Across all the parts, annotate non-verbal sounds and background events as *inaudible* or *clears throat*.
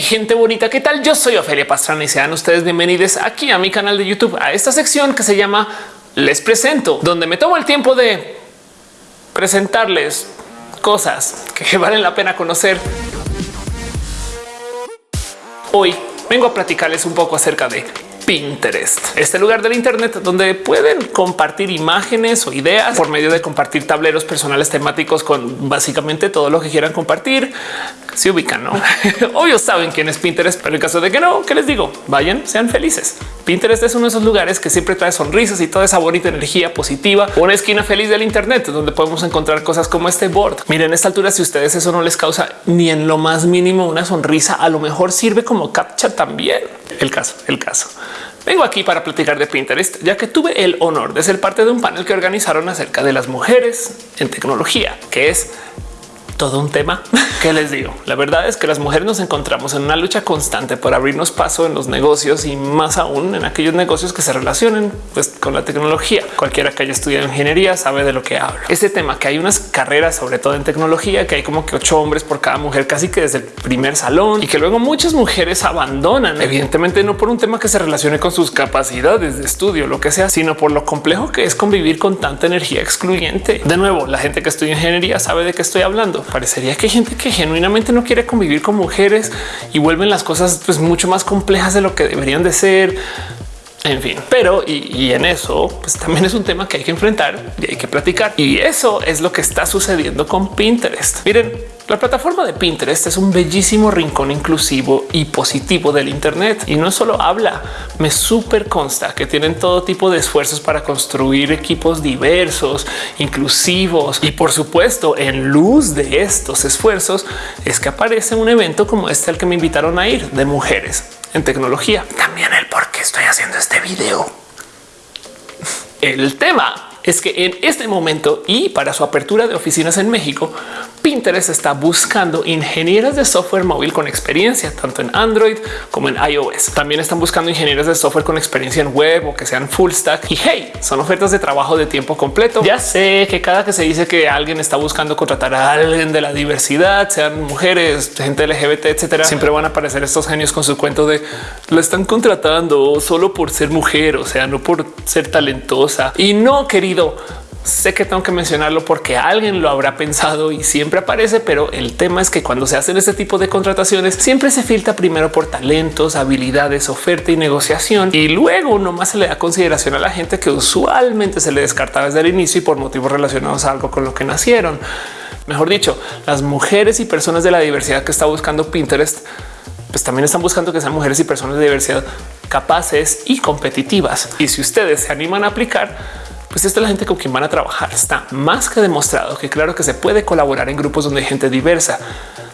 Gente bonita, ¿qué tal? Yo soy Ofelia Pastrana y sean ustedes bienvenidos aquí a mi canal de YouTube, a esta sección que se llama Les Presento, donde me tomo el tiempo de presentarles cosas que *laughs* valen la pena conocer. Hoy vengo a platicarles un poco acerca de Pinterest, este lugar del Internet donde pueden compartir imágenes o ideas por medio de compartir tableros personales temáticos con básicamente todo lo que quieran compartir. Se ubican, no? *laughs* Obvio saben quién es Pinterest, pero en caso de que no, ¿qué les digo? Vayan, sean felices. Pinterest es uno de esos lugares que siempre trae sonrisas y toda esa bonita energía positiva. Una esquina feliz del Internet donde podemos encontrar cosas como este board. Miren, a esta altura, si ustedes eso no les causa ni en lo más mínimo una sonrisa, a lo mejor sirve como captcha también. El caso, el caso. Vengo aquí para platicar de Pinterest, ya que tuve el honor de ser parte de un panel que organizaron acerca de las mujeres en tecnología, que es todo un tema *laughs* que les digo. La verdad es que las mujeres nos encontramos en una lucha constante por abrirnos paso en los negocios y más aún en aquellos negocios que se relacionen pues, con la tecnología. Cualquiera que haya estudiado ingeniería sabe de lo que hablo. Ese tema que hay unas carreras, sobre todo en tecnología, que hay como que ocho hombres por cada mujer, casi que desde el primer salón y que luego muchas mujeres abandonan, evidentemente no por un tema que se relacione con sus capacidades de estudio, lo que sea, sino por lo complejo que es convivir con tanta energía excluyente. De nuevo, la gente que estudia ingeniería sabe de qué estoy hablando parecería que hay gente que genuinamente no quiere convivir con mujeres y vuelven las cosas pues, mucho más complejas de lo que deberían de ser. En fin, pero y, en eso pues también es un tema que hay que enfrentar y hay que platicar. Y eso es lo que está sucediendo con Pinterest. Miren, la plataforma de Pinterest es un bellísimo rincón inclusivo y positivo del Internet y no solo habla, me súper consta que tienen todo tipo de esfuerzos para construir equipos diversos, inclusivos y por supuesto en luz de estos esfuerzos es que aparece un evento como este al que me invitaron a ir de mujeres en tecnología. También estoy haciendo este video. El tema es que en este momento y para su apertura de oficinas en México, Pinterest está buscando ingenieros de software móvil con experiencia tanto en Android como en iOS. También están buscando ingenieros de software con experiencia en web o que sean full stack. Y hey, son ofertas de trabajo de tiempo completo. Ya sé que cada que se dice que alguien está buscando contratar a alguien de la diversidad, sean mujeres, gente LGBT, etcétera, siempre van a aparecer estos genios con su cuento de lo están contratando solo por ser mujer, o sea, no por ser talentosa y no querido sé que tengo que mencionarlo porque alguien lo habrá pensado y siempre aparece, pero el tema es que cuando se hacen este tipo de contrataciones siempre se filtra primero por talentos, habilidades, oferta y negociación y luego nomás se le da consideración a la gente que usualmente se le descarta desde el inicio y por motivos relacionados a algo con lo que nacieron. Mejor dicho, las mujeres y personas de la diversidad que está buscando Pinterest pues también están buscando que sean mujeres y personas de diversidad capaces y competitivas. Y si ustedes se animan a aplicar, pues esta es la gente con quien van a trabajar. Está más que demostrado que claro que se puede colaborar en grupos donde hay gente diversa.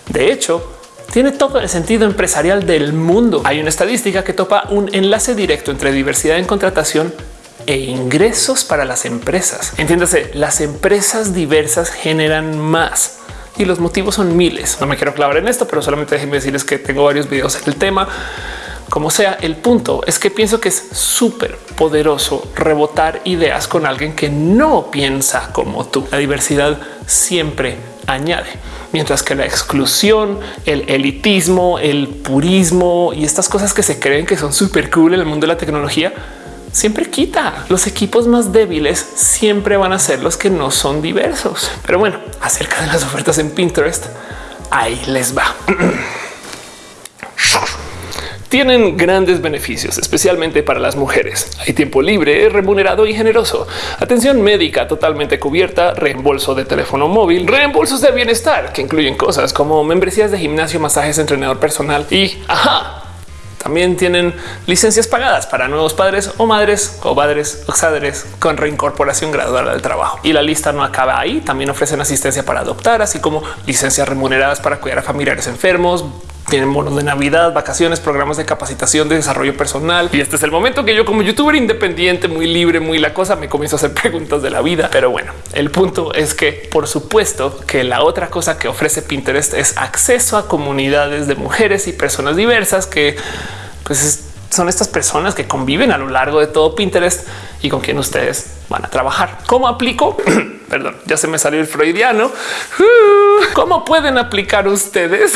De hecho, tiene todo el sentido empresarial del mundo. Hay una estadística que topa un enlace directo entre diversidad en contratación e ingresos para las empresas. Entiéndase, las empresas diversas generan más y los motivos son miles. No me quiero clavar en esto, pero solamente déjenme decirles que tengo varios videos en el tema como sea, el punto es que pienso que es súper poderoso rebotar ideas con alguien que no piensa como tú. La diversidad siempre añade, mientras que la exclusión, el elitismo, el purismo y estas cosas que se creen que son súper cool en el mundo de la tecnología siempre quita. Los equipos más débiles siempre van a ser los que no son diversos. Pero bueno, acerca de las ofertas en Pinterest, ahí les va. *clears throat* tienen grandes beneficios, especialmente para las mujeres. Hay tiempo libre, remunerado y generoso. Atención médica totalmente cubierta, reembolso de teléfono móvil, reembolsos de bienestar que incluyen cosas como membresías de gimnasio, masajes, entrenador personal y ajá. También tienen licencias pagadas para nuevos padres o madres o padres o padres con reincorporación gradual al trabajo. Y la lista no acaba ahí. También ofrecen asistencia para adoptar, así como licencias remuneradas para cuidar a familiares enfermos, tienen bonos de Navidad, vacaciones, programas de capacitación, de desarrollo personal. Y este es el momento que yo como youtuber independiente, muy libre, muy la cosa, me comienzo a hacer *laughs* preguntas de la vida. Pero bueno, el punto es que por supuesto que la otra cosa que ofrece Pinterest es acceso a comunidades de mujeres y personas diversas que pues son estas personas que conviven a lo largo de todo Pinterest y con quien ustedes van a trabajar. ¿Cómo aplico? *clears throat* perdón, ya se me salió el freudiano. *laughs* ¿Cómo pueden aplicar ustedes?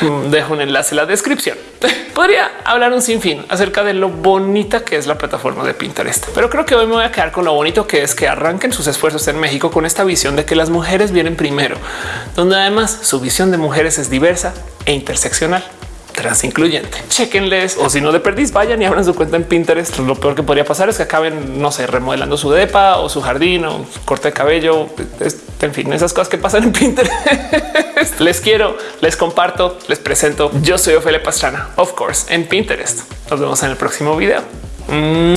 *laughs* Dejo un enlace en la descripción. *laughs* Podría hablar un sinfín acerca de lo bonita que es la plataforma de Pinterest, pero creo que hoy me voy a quedar con lo bonito que es que arranquen sus esfuerzos en México con esta visión de que las mujeres vienen primero, donde además su visión de mujeres es diversa e interseccional trans incluyente. Chequenles o si no de perdís, vayan y abran su cuenta en Pinterest. Lo peor que podría pasar es que acaben, no sé, remodelando su depa o su jardín o su corte de cabello. En fin, esas cosas que pasan en Pinterest. *laughs* les quiero, les comparto, les presento. Yo soy Ophelia Pastrana, of course, en Pinterest. Nos vemos en el próximo video. Mm.